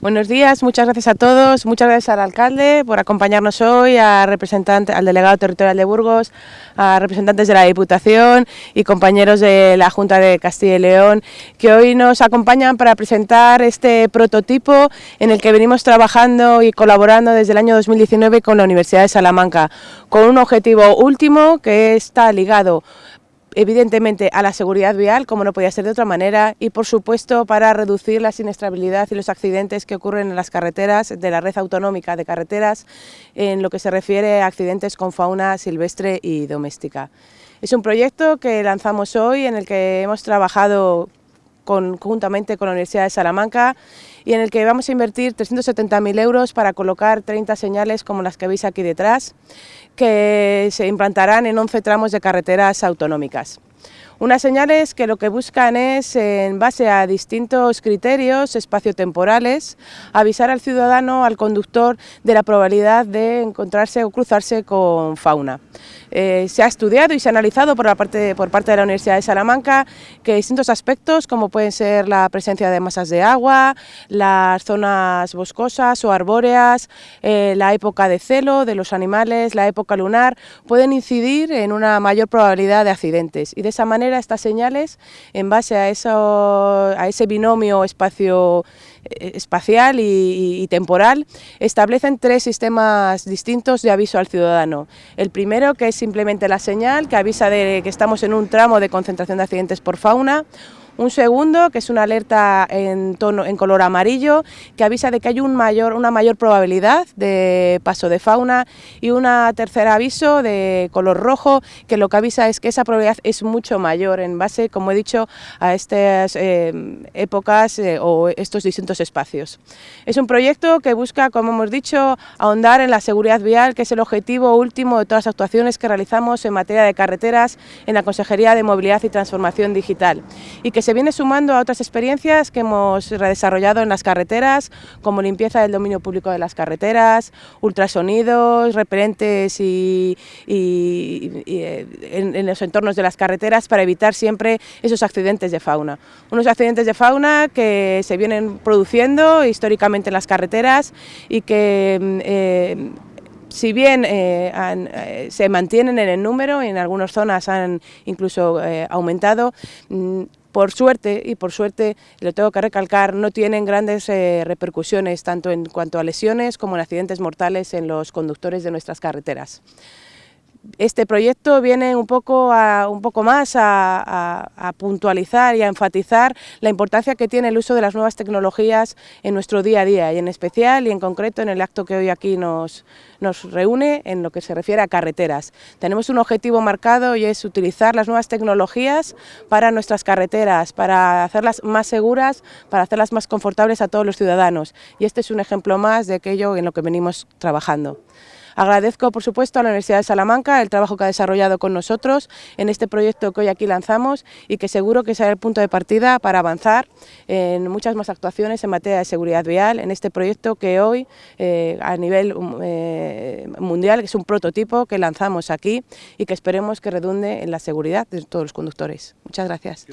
Buenos días, muchas gracias a todos, muchas gracias al alcalde por acompañarnos hoy, a representante, al delegado territorial de Burgos, a representantes de la Diputación y compañeros de la Junta de Castilla y León que hoy nos acompañan para presentar este prototipo en el que venimos trabajando y colaborando desde el año 2019 con la Universidad de Salamanca, con un objetivo último que está ligado evidentemente a la seguridad vial, como no podía ser de otra manera, y por supuesto para reducir la siniestrabilidad y los accidentes que ocurren en las carreteras de la red autonómica de carreteras en lo que se refiere a accidentes con fauna silvestre y doméstica. Es un proyecto que lanzamos hoy en el que hemos trabajado conjuntamente con la Universidad de Salamanca y en el que vamos a invertir 370.000 euros para colocar 30 señales como las que veis aquí detrás, que se implantarán en 11 tramos de carreteras autonómicas. Unas señales que lo que buscan es, en base a distintos criterios espaciotemporales, avisar al ciudadano, al conductor, de la probabilidad de encontrarse o cruzarse con fauna. Eh, se ha estudiado y se ha analizado por, la parte, por parte de la Universidad de Salamanca que distintos aspectos, como pueden ser la presencia de masas de agua, las zonas boscosas o arbóreas, eh, la época de celo de los animales, la época lunar, pueden incidir en una mayor probabilidad de accidentes. Y de esa manera estas señales, en base a, eso, a ese binomio espacio eh, espacial y, temporal, establecen tres sistemas distintos de aviso al ciudadano. El primero, que es simplemente la señal, que avisa de que estamos en un tramo de concentración de accidentes por fauna, un segundo, que es una alerta en, tono, en color amarillo, que avisa de que hay un mayor, una mayor probabilidad de paso de fauna. Y un tercer aviso de color rojo, que lo que avisa es que esa probabilidad es mucho mayor en base, como he dicho, a estas eh, épocas eh, o estos distintos espacios. Es un proyecto que busca, como hemos dicho, ahondar en la seguridad vial, que es el objetivo último de todas las actuaciones que realizamos en materia de carreteras en la Consejería de Movilidad y Transformación Digital. Y que se viene sumando a otras experiencias que hemos desarrollado en las carreteras, como limpieza del dominio público de las carreteras, ultrasonidos, repelentes y, eh, en, los entornos de las carreteras para evitar siempre esos accidentes de fauna. Unos accidentes de fauna que se vienen produciendo históricamente en las carreteras y que mm, eh, si bien eh, se mantienen en el número, en algunas zonas han incluso aumentado, mm, por suerte, y por suerte lo tengo que recalcar, no tienen grandes eh, repercusiones tanto en cuanto a lesiones como en accidentes mortales en los conductores de nuestras carreteras este proyecto viene un poco, un poco más a, puntualizar y a enfatizar la importancia que tiene el uso de las nuevas tecnologías en nuestro día a día y en especial y en concreto en el acto que hoy aquí nos, nos reúne en lo que se refiere a carreteras. Tenemos un objetivo marcado y es utilizar las nuevas tecnologías para nuestras carreteras, para hacerlas más seguras, para hacerlas más confortables a todos los ciudadanos y este es un ejemplo más de aquello en lo que venimos trabajando. Agradezco, por supuesto, a la Universidad de Salamanca el trabajo que ha desarrollado con nosotros en este proyecto que hoy aquí lanzamos y que seguro que será el punto de partida para avanzar en muchas más actuaciones en materia de seguridad vial en este proyecto que hoy, eh, a nivel eh, mundial, es un prototipo que lanzamos aquí y que esperemos que redunde en la seguridad de todos los conductores. Muchas gracias.